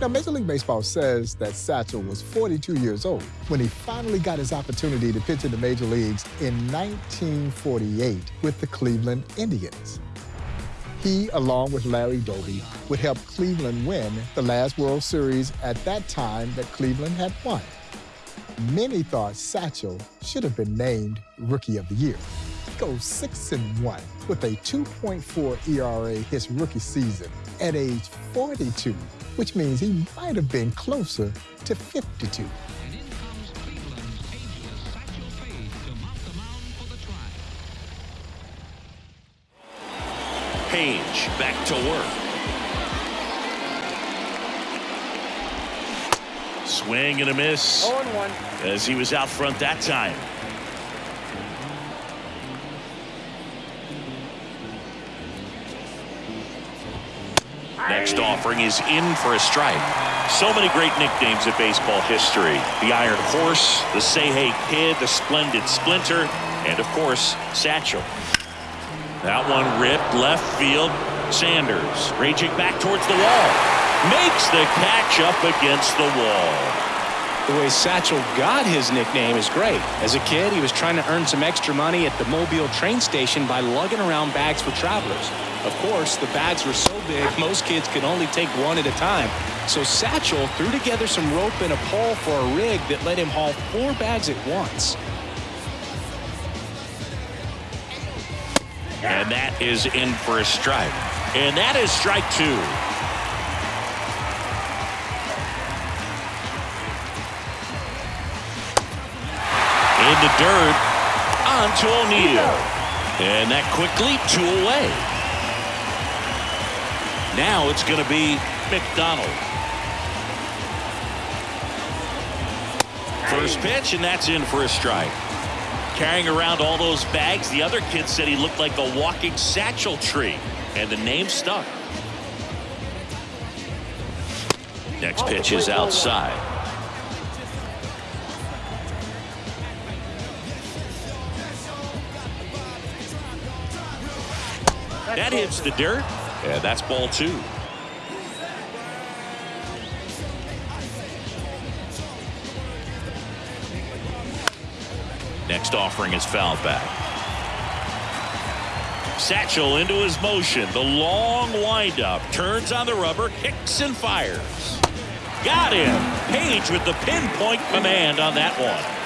Now, Major League Baseball says that Satchel was 42 years old when he finally got his opportunity to pitch in the major leagues in 1948 with the Cleveland Indians. He, along with Larry Doby, would help Cleveland win the last World Series at that time that Cleveland had won. Many thought Satchel should have been named Rookie of the Year. He goes 6 and 1 with a 2.4 ERA his rookie season at age 42 which means he might have been closer to 52. Paige to mount the mound for the drive. Paige back to work. Swing and a miss. 0 1. As he was out front that time. Next offering is in for a strike. So many great nicknames in baseball history. The Iron Horse, the Say Hey Kid, the Splendid Splinter, and of course, Satchel. That one ripped left field. Sanders raging back towards the wall. Makes the catch up against the wall. The way Satchel got his nickname is great. As a kid, he was trying to earn some extra money at the Mobile train station by lugging around bags for travelers. Of course, the bags were so big, most kids could only take one at a time. So Satchel threw together some rope and a pole for a rig that let him haul four bags at once. And that is in for a strike. And that is strike two. In the dirt. On to O'Neill. And that quickly two away. Now it's going to be McDonald. First pitch, and that's in for a strike. Carrying around all those bags, the other kid said he looked like a walking satchel tree, and the name stuck. Next pitch is outside. That hits the dirt, and that's ball two. Next offering is fouled back. Satchel into his motion. The long windup. Turns on the rubber. Kicks and fires. Got him. Paige with the pinpoint command on that one.